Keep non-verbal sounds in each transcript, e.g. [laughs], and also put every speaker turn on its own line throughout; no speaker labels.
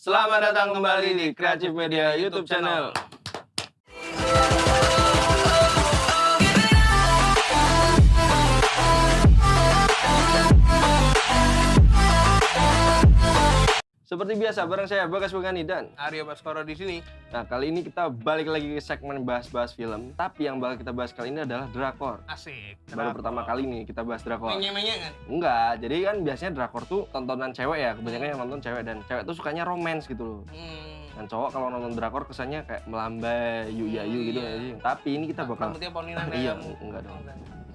Selamat datang kembali di Creative Media YouTube channel. Seperti biasa, bareng saya Bagas Bogani dan
Aryo Baskoro di sini.
Nah, kali ini kita balik lagi ke segmen bahas-bahas film. Tapi yang bakal kita bahas kali ini adalah drakor.
Asik.
Baru pertama kali nih kita bahas drakor.
Menye-menye kan?
Enggak, jadi kan biasanya drakor tuh tontonan cewek ya, kebanyakan yang nonton cewek dan cewek tuh sukanya romance gitu loh.
Hmm.
Dan cowok kalau nonton drakor kesannya kayak melambai, yuyayu
Hmm,
gitu
iya.
Tapi ini kita bakal
Rambutnya [laughs]
Iya,
kayak-
enggak dong.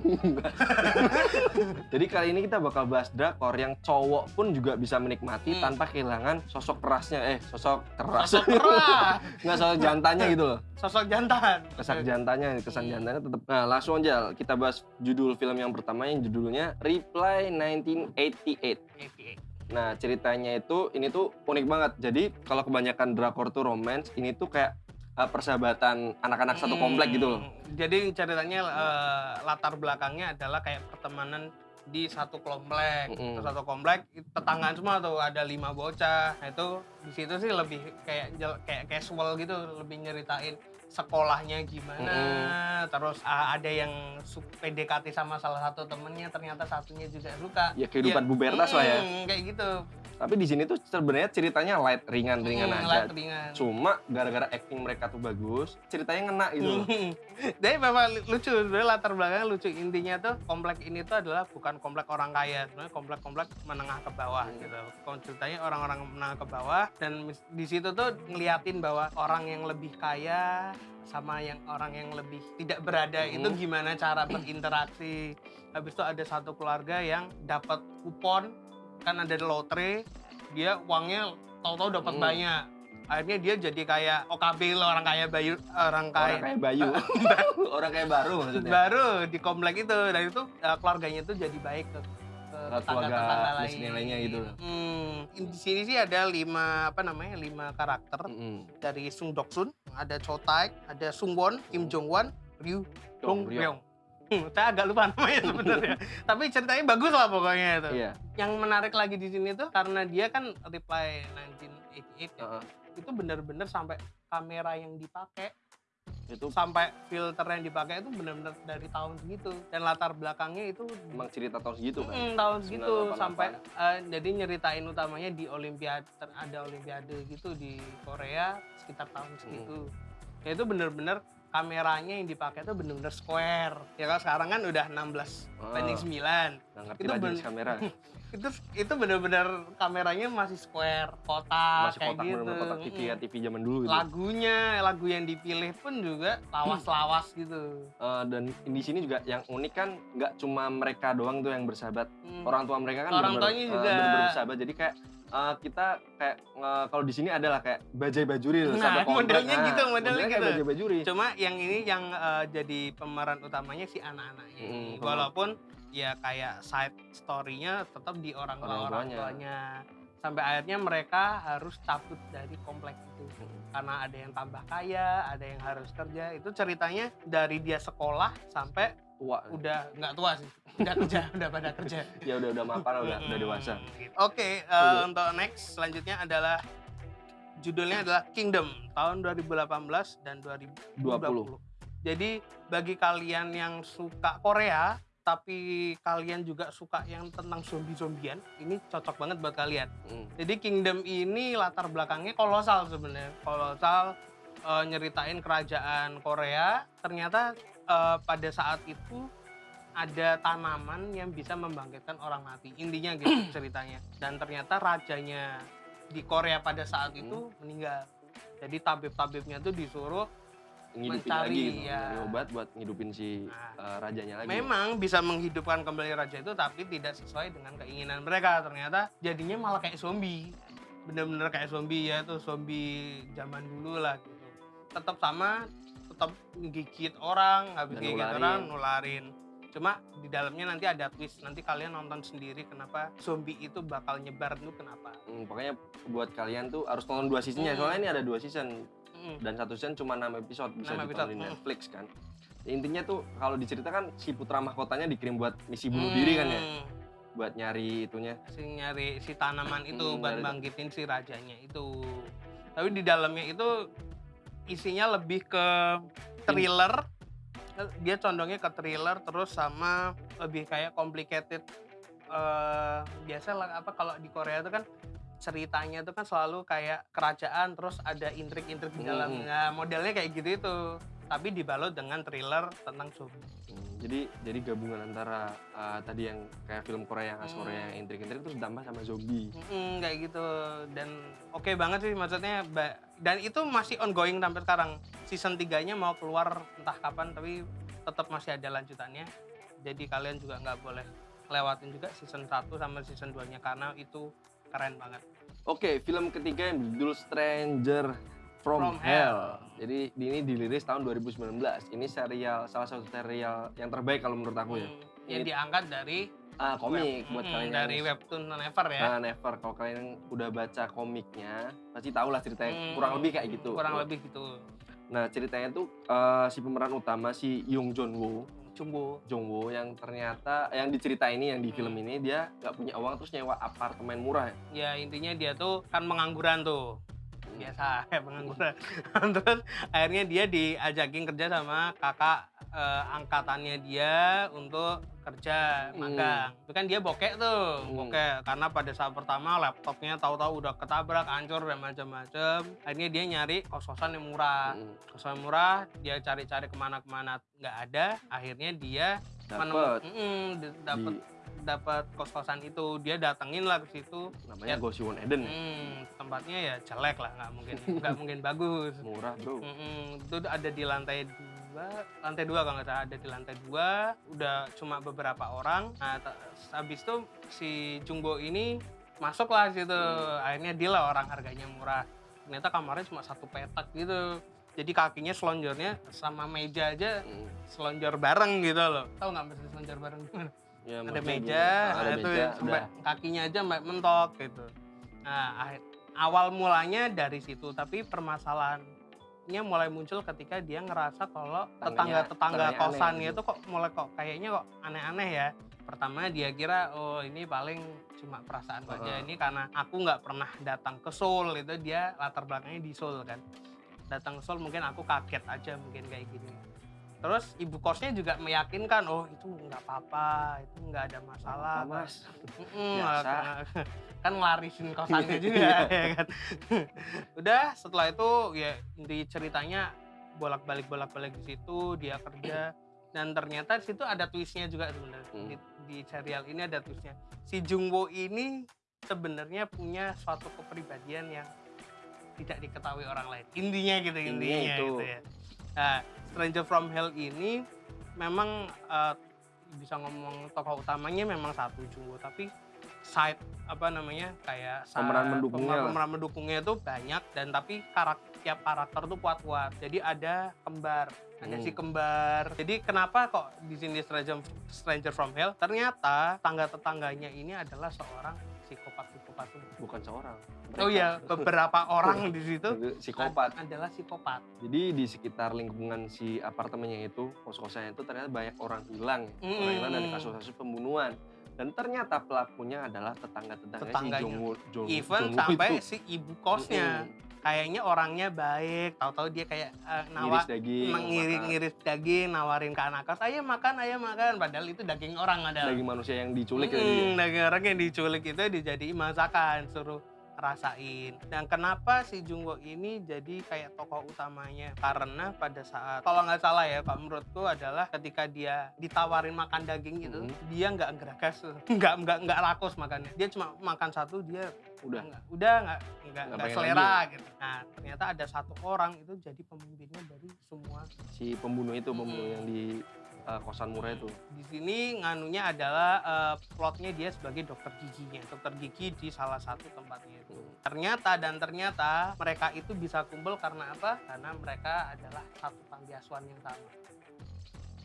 [laughs] Jadi kali ini kita bakal bahas drakor yang cowok pun juga bisa menikmati
Hmm.
tanpa kehilangan sosok kerasnya. Eh, sosok keras.
Sosok [laughs] keras.
Nggak sosok jantannya gitu loh.
Sosok jantan.
Kesan jantannya, kesan
Hmm.
jantannya tetap. Nah, langsung aja kita bahas judul film yang pertama yang judulnya Reply 1988.
88.
Nah, ceritanya itu ini tuh unik banget. Jadi, kalau kebanyakan drakor tuh romance, ini tuh kayak uh, persahabatan anak-anak satu komplek gitu loh.
Hmm. Jadi ceritanya eh, latar belakangnya adalah kayak pertemanan di satu komplek,
Mm-mm.
satu komplek tetanggaan semua tuh ada lima bocah. Nah, itu di situ sih lebih kayak kayak casual gitu, lebih nyeritain sekolahnya gimana. Terus ah, ada yang PDKT sama salah satu temennya, ternyata satunya juga suka.
Ya kehidupan Bu Bertas lah ya.
Hmm, Kayak gitu.
Tapi di sini tuh sebenarnya ceritanya light, ringan-ringan
Hmm,
aja.
light ringan.
Cuma gara-gara acting mereka tuh bagus, ceritanya ngena gitu.
Jadi [laughs] memang lucu, sebenarnya latar belakangnya lucu. Intinya tuh komplek ini tuh adalah bukan komplek orang kaya, sebenarnya komplek-komplek menengah ke bawah
Hmm.
gitu. Kalau ceritanya orang-orang menengah ke bawah dan di situ tuh ngeliatin bahwa orang yang lebih kaya sama yang orang yang lebih tidak berada
Hmm.
itu gimana cara berinteraksi. Habis itu ada satu keluarga yang dapat kupon kan ada lotre, dia uangnya tahu-tahu dapat
Hmm.
banyak. Akhirnya dia jadi kayak OKB lah orang kaya bayu orang kaya [laughs]
Orang kayak Bayu. Orang kayak baru maksudnya.
baru di komplek itu dan itu uh, keluarganya itu jadi baik ke, ke
Keluarga
lain.
miskin lainnya gitu loh.
Hmm, di sini sih ada lima apa namanya lima karakter
Mm-mm.
dari Sung Dok Sun, ada Cho Taek, ada Sung Won, Kim Jong Wan, Ryu
Dong
Dong
Ryong.
Hmm, saya agak lupa [laughs] namanya sebenarnya. Tapi ceritanya bagus lah pokoknya itu.
Iya.
Yang menarik lagi di sini tuh karena dia kan reply 1988 ya.
Heeh.
Itu bener-bener sampai kamera yang dipakai
Itu
sampai filter yang dipakai itu benar-benar dari tahun segitu dan latar belakangnya itu
emang cerita tahun segitu kan.
mm, tahun segitu
1988.
sampai eh, jadi nyeritain utamanya di olimpiade ada olimpiade gitu di Korea sekitar tahun segitu ya itu bener-bener kameranya yang dipakai itu bener-bener square ya kan sekarang kan udah 16 banding 9
Nggak ngerti
Itu ben-
kamera. [laughs]
itu itu bener-bener kameranya masih square kotak
Masih
kayak
kotak
gitu
bener kotak TV ya,
Mm.
TV zaman dulu gitu.
lagunya lagu yang dipilih pun juga lawas-lawas gitu
Eh, dan di sini juga yang unik kan nggak cuma mereka doang tuh yang bersahabat.
Hmm.
Orang tua mereka kan
Orang tuanya
eh,
juga.
bener-bener bersahabat. Jadi kayak eh, kita kayak eh, kalau di sini adalah kayak bajai bajuri
Nah,
satu komplek.
modelnya gitu, modelnya
kayak
gitu.
bajai bajuri.
Cuma yang ini yang eh, jadi pemeran utamanya si anak-anaknya. ini.
Mm,
Walaupun ya kayak side story-nya tetap di orang tua
Orang
orang
tuanya.
Sampai akhirnya mereka harus cabut dari komplek itu.
Mm.
Karena ada yang tambah kaya, ada yang harus kerja. Itu ceritanya dari dia sekolah sampai
Tua.
udah nggak tua sih. Udah kerja, [laughs] udah pada kerja.
Ya udah udah mapan udah udah
Mm,
dewasa.
Oke, eh,
Oke.
untuk next selanjutnya adalah judulnya adalah Kingdom tahun 2018 dan 2020.
20.
Jadi bagi kalian yang suka Korea tapi kalian juga suka yang tentang zombie-zombian, ini cocok banget buat kalian.
Mm.
Jadi Kingdom ini latar belakangnya kolosal sebenarnya. Kolosal eh, nyeritain kerajaan Korea. Ternyata eh, pada saat itu ada tanaman yang bisa membangkitkan orang mati. Intinya gitu [clears throat] ceritanya. Dan ternyata rajanya di Korea pada saat itu meninggal. Jadi tabib-tabibnya tuh disuruh
Ngidupin
Mencari,
lagi
ya.
Obat buat ngidupin si
Nah.
eh, rajanya lagi.
memang bisa menghidupkan kembali raja itu tapi tidak sesuai dengan keinginan mereka ternyata jadinya malah kayak zombie bener-bener kayak zombie ya tuh zombie zaman dulu lah gitu tetap sama tetap gigit orang habis
Dan
gigit
nularin.
orang nularin cuma di dalamnya nanti ada twist nanti kalian nonton sendiri kenapa zombie itu bakal nyebar itu kenapa
Hmm, pokoknya buat kalian tuh harus nonton dua seasonnya.
Hmm.
Soalnya ini ada dua season
Mm.
dan satu season cuma 6 episode bisa
Enam
ditonton
episode,
di
hmm.
Netflix kan. Ya, intinya tuh kalau diceritakan si putra mahkotanya dikirim buat misi bunuh diri kan ya.
Hmm.
buat nyari itunya.
si nyari si tanaman itu
Hmm,
buat bangkitin si rajanya itu. Tapi di dalamnya itu isinya lebih ke thriller. Dia condongnya ke thriller terus sama lebih kayak complicated. eh biasa lah apa kalau di Korea itu kan ceritanya itu kan selalu kayak kerajaan terus ada intrik-intrik di
Hmm.
dalamnya. Modelnya kayak gitu itu. Tapi dibalut dengan thriller tentang zombie.
Hmm, jadi jadi gabungan antara uh, tadi yang kayak film Korea yang khas
Hmm.
Korea yang intrik-intrik terus ditambah sama zombie.
Mm, kayak gitu dan oke banget sih maksudnya dan itu masih ongoing sampai sekarang season 3 nya mau keluar entah kapan tapi tetap masih ada lanjutannya jadi kalian juga nggak boleh lewatin juga season 1 sama season 2 nya karena itu keren banget
Oke, film ketiga yang berjudul Stranger from,
From
Hell. Jadi ini dirilis tahun 2019. Ini serial salah satu serial yang terbaik kalau menurut aku ya.
Hmm, yang
Ini-
diangkat dari
Ah, komik
web-
buat
mm,
kalian
dari
yang
webtoon Never ya
Ah, never. Kalau kalian udah baca komiknya, pasti tahu lah ceritanya.
Hmm,
Kurang lebih kayak gitu.
kurang lebih gitu
Nah, ceritanya tuh eh, si pemeran utama si Young Jong Woo, Jong Woo yang ternyata yang diceritain ini yang di film ini dia nggak punya uang terus nyewa apartemen murah.
ya intinya dia tuh kan pengangguran tuh biasa [laughs] pengangguran. [laughs] Terus akhirnya dia diajakin kerja sama kakak eh, angkatannya dia untuk kerja
Hmm.
magang. Itu kan dia bokek tuh
Hmm.
bokek. Karena pada saat pertama laptopnya tahu-tahu udah ketabrak hancur dan macam-macam akhirnya dia nyari kos-kosan yang murah.
Hmm,
kosan murah dia cari-cari ke mana-kemana nggak ada. Akhirnya dia
Dapet.
dapat
di
dapat kos-kosan itu dia datengin lah ke situ
namanya
Ya.
Goshiwon Eden.
Hmm, tempatnya ya jelek lah, nggak mungkin nggak [laughs] mungkin bagus.
Murah, Bro.
Mm-mm, itu ada di lantai dua, lantai dua kalau nggak salah ada di lantai dua, udah cuma beberapa orang. Nah, habis itu si Jungbo ini masuklah situ,
Hmm.
akhirnya dia lah orang harganya murah. Ternyata kamarnya cuma satu petak gitu. Jadi kakinya selonjornya sama meja aja
Hmm.
selonjor bareng gitu loh. Tahu nggak mesti selonjor bareng gimana?
Ya,
ada meja,
ada
itu
meja,
sampai
udah.
kakinya aja mentok gitu. Nah, awal mulanya dari situ, tapi permasalahannya mulai muncul ketika dia ngerasa kalau tetangga-tetangga kosannya itu kok mulai kok kayaknya kok aneh-aneh ya. Pertama dia kira oh ini paling cuma perasaan aja
Heeh.
ini karena aku nggak pernah datang ke Seoul itu dia latar belakangnya di Seoul kan. Datang ke Seoul mungkin aku kaget aja mungkin kayak gini. Terus ibu kosnya juga meyakinkan, oh itu nggak apa-apa, itu nggak ada masalah.
Apa, Mas?
Mm-mm,
Biasa. [laughs]
nggak- kan ngelarisin kosannya [laughs] juga ya kan. [laughs] Udah setelah itu ya di ceritanya bolak-balik bolak-balik di situ dia kerja dan ternyata di situ ada twistnya juga sebenarnya
Hmm.
di, di serial ini ada twistnya si Jungwo ini sebenarnya punya suatu kepribadian yang tidak diketahui orang lain intinya gitu
Intinya
intinya
itu.
gitu ya nah Stranger from Hell ini memang eh, bisa ngomong tokoh utamanya memang satu Jungwo tapi side apa namanya kayak
Pemeran mendukungnya
pemeran, mendukungnya itu banyak dan tapi karakter tiap karakter tuh kuat-kuat. Jadi ada kembar ada
Hmm.
si kembar. Jadi kenapa kok di sini Stranger, Stranger from Hell? Ternyata tangga tetangganya ini adalah seorang psikopat psikopat
Bukan seorang.
oh iya beberapa [laughs] orang di situ
Itu psikopat.
ad- adalah psikopat
Jadi di sekitar lingkungan si apartemennya itu, kos-kosannya itu ternyata banyak orang hilang. Orang hilang dari
Mm.
kasus-kasus pembunuhan. Dan ternyata pelakunya adalah tetangga-tetangga si
Tetangganya.
Jongwoo Jong,
even
Jongwoo
sampai
itu.
si ibu kosnya
Mm-mm.
Kayaknya orangnya baik tahu-tahu dia kayak eh, nawa
Ngiris daging.
nawarin ke anak kos ayo makan ayo makan padahal itu daging orang ada
Daging manusia yang diculik ya
Mm,
dia.
daging orang yang diculik itu dijadiin masakan suruh rasain dan kenapa si Jungwo ini jadi kayak tokoh utamanya karena pada saat kalau nggak salah ya pak menurutku adalah ketika dia ditawarin makan daging itu
Mhm.
dia nggak geragas [laughs] nggak nggak nggak rakus makannya dia cuma makan satu dia
Udah.
nggak udah nggak nggak
Nggak
selera gitu nah ternyata ada satu orang itu jadi pemimpinnya dari semua
Si pembunuh itu, pembunuh
Mm.
yang di uh, kosan murah itu.
di sini nganunya adalah eh, plotnya dia sebagai dokter giginya dokter gigi di salah satu tempatnya itu ternyata dan ternyata mereka itu bisa kumpul karena apa karena mereka adalah satu panti asuhan yang sama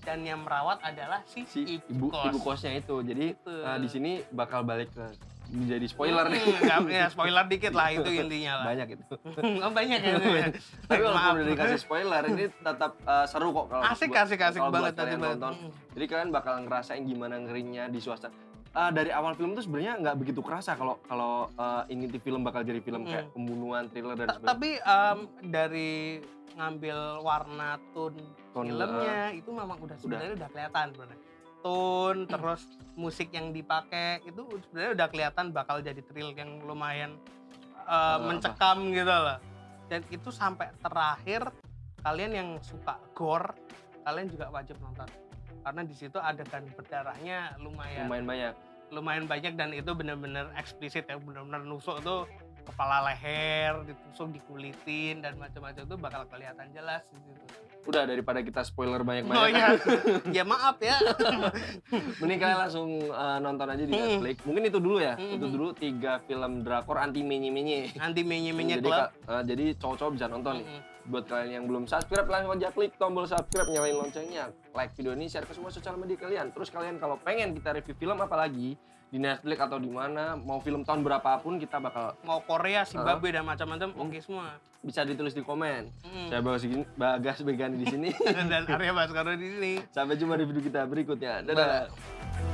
dan yang merawat adalah si,
Si
ibu,
ibu
kos.
ibu kosnya itu. Jadi uh, di sini bakal balik ke menjadi spoiler nih.
Hmm, nggak- ya spoiler dikit lah itu intinya lah
Banyak itu. [laughs]
oh, banyak ya [laughs]
Tapi
Maaf.
walaupun udah dikasih spoiler, ini tetap uh, seru kok kalau
asik
buat-
asik asik
kalau
banget tadi
nonton.
Hmm.
Jadi kalian bakal ngerasain gimana ngerinya di suasana. eh, dari awal film tuh sebenarnya nggak begitu kerasa kalau kalau eh, ini di film bakal jadi film
Mm.
kayak pembunuhan, thriller dan sebagainya.
tapi em, dari ngambil warna tone
Tone,
filmnya itu memang udah sebenarnya udah kelihatan sebenarnya tone terus musik yang dipakai itu sebenarnya udah kelihatan bakal jadi thrill yang lumayan uh,
apa?
mencekam gitu loh dan itu sampai terakhir kalian yang suka gore kalian juga wajib nonton karena di situ adegan berdarahnya lumayan
lumayan banyak.
lumayan banyak dan itu benar-benar eksplisit ya benar-benar nusuk tuh kepala leher ditusuk dikulitin dan macam-macam itu bakal kelihatan jelas di situ.
Udah daripada kita spoiler banyak-banyak.
Oh iya, [laughs] ya maaf ya. [laughs]
Mending kalian langsung eh, nonton aja di
Mm.
Netflix. Mungkin itu dulu ya. Itu dulu tiga film drakor anti menye-menye.
Nanti menye-menye
jadi,
klub.
ka- eh, jadi cowok-cowok bisa nonton nih.
Mm-mm.
Buat kalian yang belum subscribe, langsung aja klik tombol subscribe, nyalain loncengnya, like video ini, share ke semua sosial media kalian. Terus kalian kalau pengen kita review film apa lagi di Netflix atau di mana, mau film tahun berapapun kita bakal
Mau Korea, Zimbabwe dan macam-macam oke semua.
bisa ditulis di komen.
Mm.
Saya Bagas, Bagas Begani di sini. [laughs]
dan Arya Baskara di sini.
Sampai jumpa di video kita berikutnya. Dadah.
Bye.